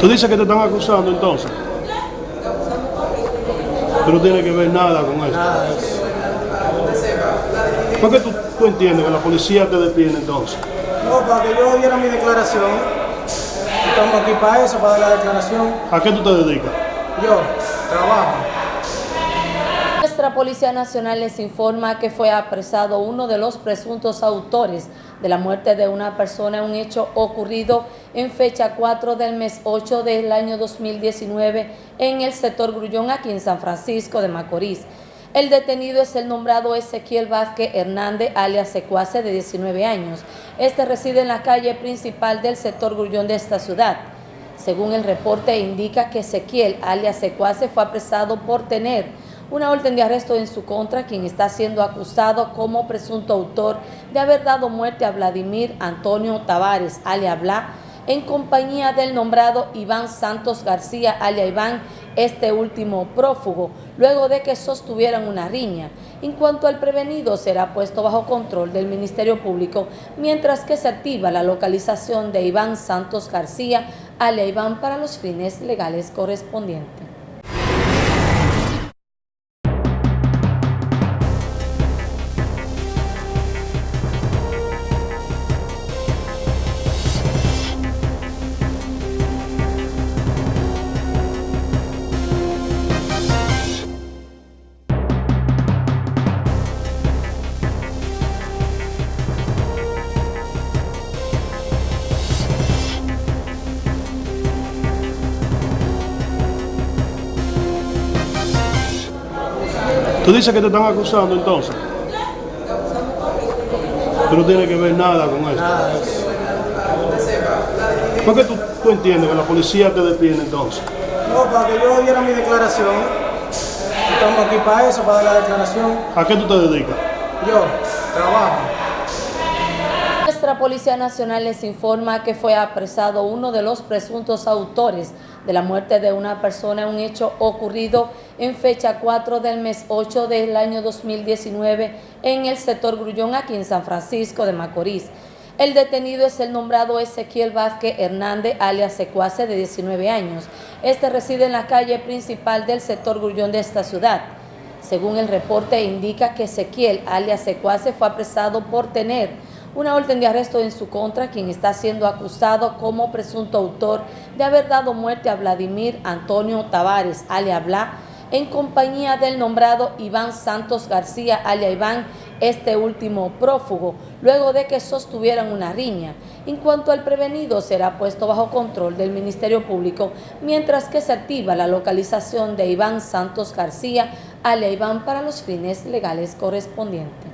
Tú dices que te están acusando entonces. Tú no tienes que ver nada con eso. ¿Por qué tú, tú entiendes que la policía te detiene entonces? No, para que yo diera mi declaración. Estamos aquí para eso, para dar la declaración. ¿A qué tú te dedicas? Yo trabajo. Nuestra Policía Nacional les informa que fue apresado uno de los presuntos autores de la muerte de una persona un hecho ocurrido en fecha 4 del mes 8 del año 2019 en el sector Grullón, aquí en San Francisco de Macorís. El detenido es el nombrado Ezequiel Vázquez Hernández, alias Secuace, de 19 años. Este reside en la calle principal del sector Grullón de esta ciudad. Según el reporte indica que Ezequiel, alias Secuace, fue apresado por tener una orden de arresto en su contra, quien está siendo acusado como presunto autor de haber dado muerte a Vladimir Antonio Tavares, alias Bla, en compañía del nombrado Iván Santos García, alias Iván, este último prófugo, luego de que sostuvieran una riña. En cuanto al prevenido, será puesto bajo control del Ministerio Público, mientras que se activa la localización de Iván Santos García, alias Iván, para los fines legales correspondientes. Tú dices que te están acusando entonces. Tú no tienes que ver nada con eso. ¿Por qué tú, tú entiendes que la policía te detiene entonces? No, para que yo diera mi declaración. Estamos aquí para eso, para dar la declaración. ¿A qué tú te dedicas? Yo trabajo. Nuestra Policía Nacional les informa que fue apresado uno de los presuntos autores de la muerte de una persona en un hecho ocurrido en fecha 4 del mes 8 del año 2019 en el sector Grullón, aquí en San Francisco de Macorís. El detenido es el nombrado Ezequiel Vázquez Hernández, alias Secuace, de 19 años. Este reside en la calle principal del sector Grullón de esta ciudad. Según el reporte indica que Ezequiel, alias Secuace, fue apresado por tener una orden de arresto en su contra, quien está siendo acusado como presunto autor de haber dado muerte a Vladimir Antonio Tavares, alias Bla, en compañía del nombrado Iván Santos García, alias Iván, este último prófugo, luego de que sostuvieran una riña. En cuanto al prevenido, será puesto bajo control del Ministerio Público, mientras que se activa la localización de Iván Santos García, alias Iván, para los fines legales correspondientes.